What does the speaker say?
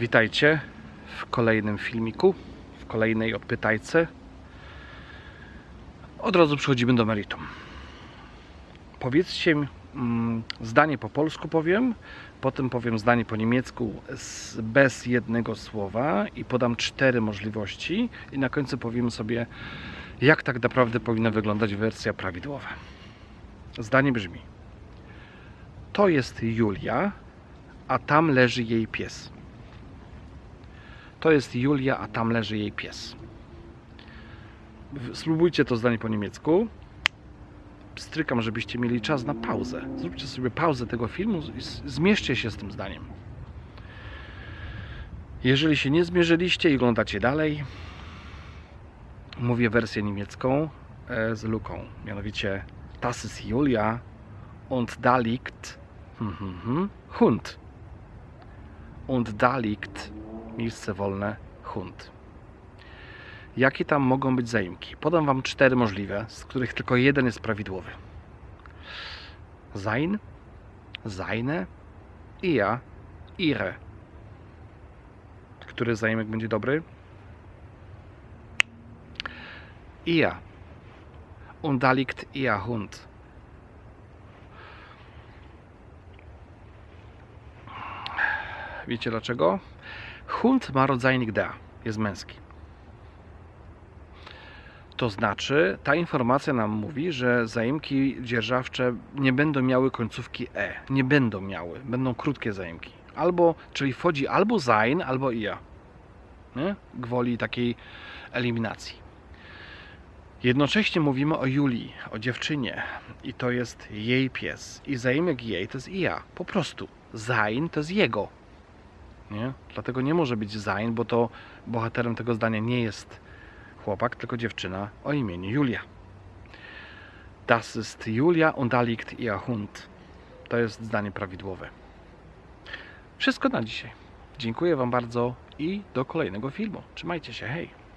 Witajcie w kolejnym filmiku, w kolejnej odpytajce. Od razu przechodzimy do meritum. Powiedzcie mi, mm, zdanie po polsku powiem, potem powiem zdanie po niemiecku bez jednego słowa i podam cztery możliwości i na końcu powiem sobie, jak tak naprawdę powinna wyglądać wersja prawidłowa. Zdanie brzmi: To jest Julia, a tam leży jej pies. To jest Julia, a tam leży jej pies. Spróbujcie to zdanie po niemiecku. Strykam, żebyście mieli czas na pauzę. Zróbcie sobie pauzę tego filmu i zmierzcie się z tym zdaniem. Jeżeli się nie zmierzyliście i oglądacie dalej, mówię wersję niemiecką e, z luką. Mianowicie Das ist Julia und da liegt hm, hm, hm, Hund. Und da liegt miejsce wolne Hund. Jakie tam mogą być zaimki? Podam Wam cztery możliwe, z których tylko jeden jest prawidłowy. Sein, seine, ihr, ihre. Który zaimek będzie dobry? Ihr. Und da liegt ihr Hund. Wiecie dlaczego? Hund ma rodzajnik da, jest męski. To znaczy, ta informacja nam mówi, że zaimki dzierżawcze nie będą miały końcówki e. Nie będą miały, będą krótkie zaimki. Albo, czyli wchodzi albo sein, albo ia. Nie? Gwoli takiej eliminacji. Jednocześnie mówimy o Julii, o dziewczynie i to jest jej pies. I zaimek jej to jest ia. Po prostu. Sein to jest jego. Nie? Dlatego nie może być sein, bo to bohaterem tego zdania nie jest chłopak, tylko dziewczyna o imieniu Julia. Das ist Julia und da liegt ihr Hund. To jest zdanie prawidłowe. Wszystko na dzisiaj. Dziękuję Wam bardzo i do kolejnego filmu. Trzymajcie się, hej!